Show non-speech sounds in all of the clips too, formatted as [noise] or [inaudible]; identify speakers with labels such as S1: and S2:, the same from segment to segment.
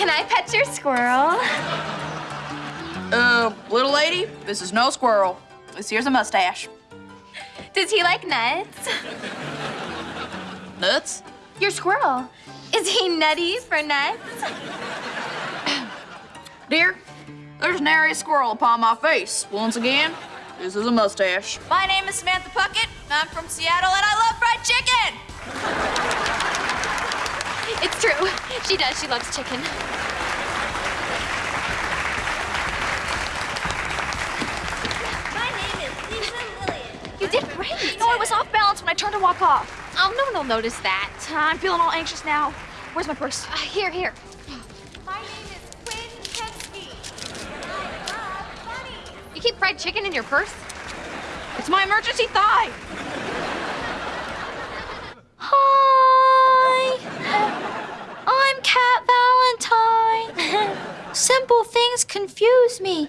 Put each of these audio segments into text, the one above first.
S1: Can I pet your squirrel?
S2: Uh, little lady, this is no squirrel. This here's a mustache.
S1: Does he like nuts?
S2: Nuts?
S1: Your squirrel. Is he nutty for nuts?
S2: Dear, there's nary a squirrel upon my face. Once again, this is a mustache. My name is Samantha Puckett. I'm from Seattle, and I love fried chicken.
S1: It's true. She does. She loves chicken.
S3: My name is Lisa Lillian.
S1: You did great.
S4: No, I was off balance when I turned to walk off.
S1: Oh, no one will notice that.
S4: I'm feeling all anxious now. Where's my purse?
S1: Uh, here, here.
S3: My name is Quinn Pensky. I love bunnies.
S1: You keep fried chicken in your purse?
S4: It's my emergency thigh.
S5: Things confuse me.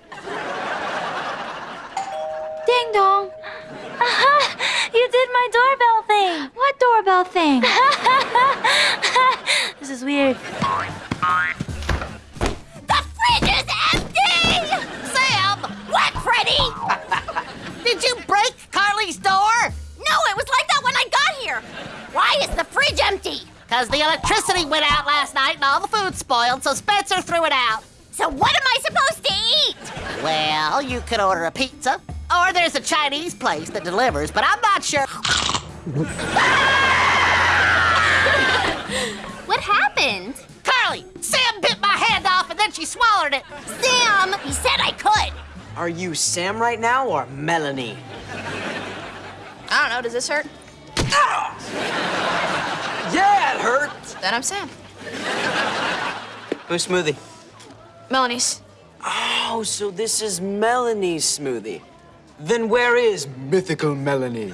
S5: Ding dong. [laughs] you did my doorbell thing. What doorbell thing? [laughs] this is weird.
S3: The fridge is empty! Sam! What, Freddie? [laughs] Did you break Carly's door? No, it was like that when I got here. Why is the fridge empty?
S6: Because the electricity went out last night and all the food spoiled, so Spencer threw it out.
S3: So what am I supposed to eat?
S6: Well, you could order a pizza, or there's a Chinese place that delivers, but I'm not sure. [laughs]
S3: What happened?
S6: Carly, Sam bit my hand off and then she swallowed it.
S3: Sam, he said I could.
S7: Are you Sam right now or Melanie?
S2: I don't know, does this hurt?
S7: Yeah, it hurts.
S2: Then I'm Sam.
S7: Who's smoothie?
S2: Melanie's.
S7: Oh, so this is Melanie's smoothie. Then where is mythical Melanie?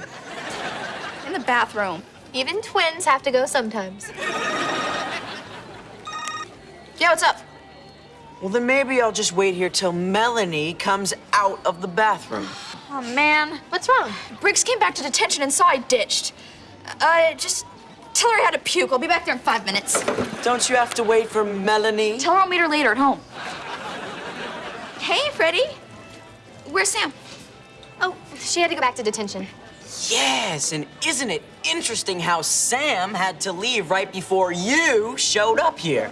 S2: In the bathroom.
S1: Even twins have to go sometimes.
S2: Yeah, what's up?
S7: Well, then maybe I'll just wait here till Melanie comes out of the bathroom.
S2: Oh, man. What's wrong? Briggs came back to detention and saw I ditched. Uh, just tell her I had to puke. I'll be back there in five minutes.
S7: Don't you have to wait for Melanie?
S2: Tell her I'll meet her later at home. Hey, Freddie. Where's Sam?
S1: Oh, she had to go back to detention.
S7: Yes, and isn't it interesting how Sam had to leave right before you showed up here?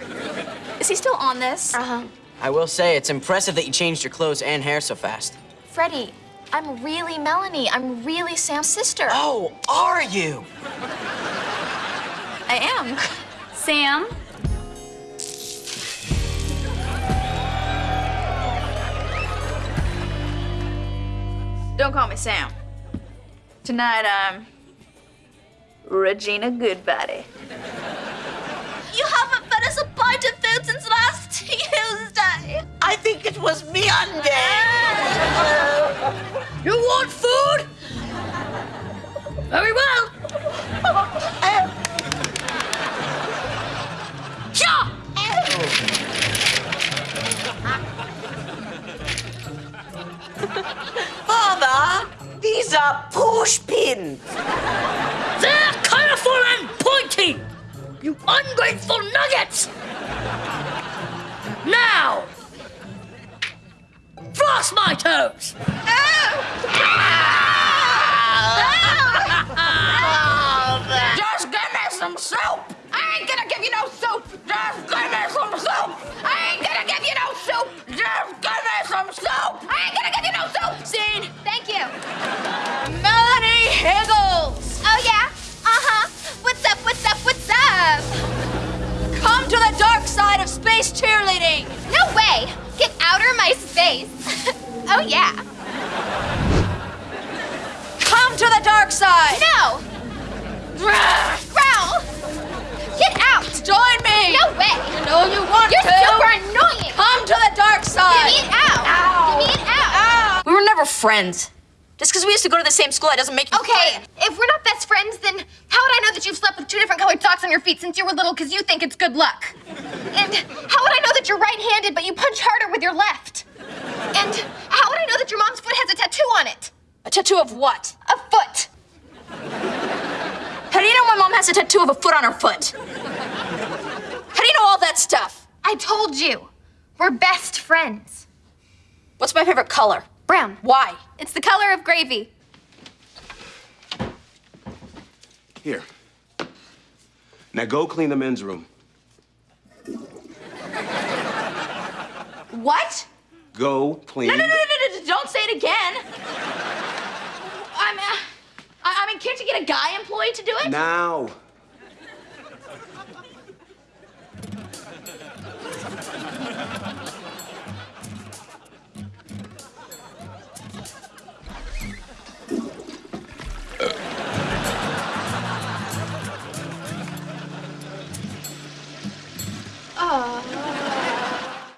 S2: Is he still on this?
S1: Uh-huh.
S7: I will say, it's impressive that you changed your clothes and hair so fast.
S1: Freddie, I'm really Melanie. I'm really Sam's sister.
S7: Oh, are you?
S2: I am.
S4: Sam?
S2: Don't call me Sam. Tonight I'm Regina Goodbody.
S3: You haven't
S6: these are push.
S3: They're colorful and pointy. You ungrateful nuggets. Now, floss my toes.
S2: Oh. [laughs] Just give me some soup! Side cheerleading!
S1: No way. Get out of my space. [laughs] oh, yeah.
S2: Come to the dark side!
S1: No. Growl. Get out.
S2: Join me!
S1: No way.
S2: You know you want
S1: You're
S2: to!
S1: super annoying.
S2: Come to the dark
S1: Give
S2: side!
S1: me it out. Give me it out.
S2: We were never friends. Just because we used to go to the same school, that doesn't make you
S1: Okay, if we're not best friends, then how would I know that you've slept with two different colored socks on your feet since you were little because you think it's good luck? And how would I know that you're right-handed but you punch harder with your left? And how would I know that your mom's foot has a tattoo on it?
S2: A tattoo of what?
S1: A foot.
S2: How do you know my mom has a tattoo of a foot on her foot? How do you know all that stuff?
S1: I told you. We're best friends.
S2: What's my favorite color?
S1: Brown.
S2: Why?
S1: It's the color of gravy.
S8: Here. Now go clean the men's room.
S2: What?
S8: Go clean.
S2: No, no, no, no, no, don't say it again. I'm, uh, I mean, can't you get a guy employee to do it?
S8: Now.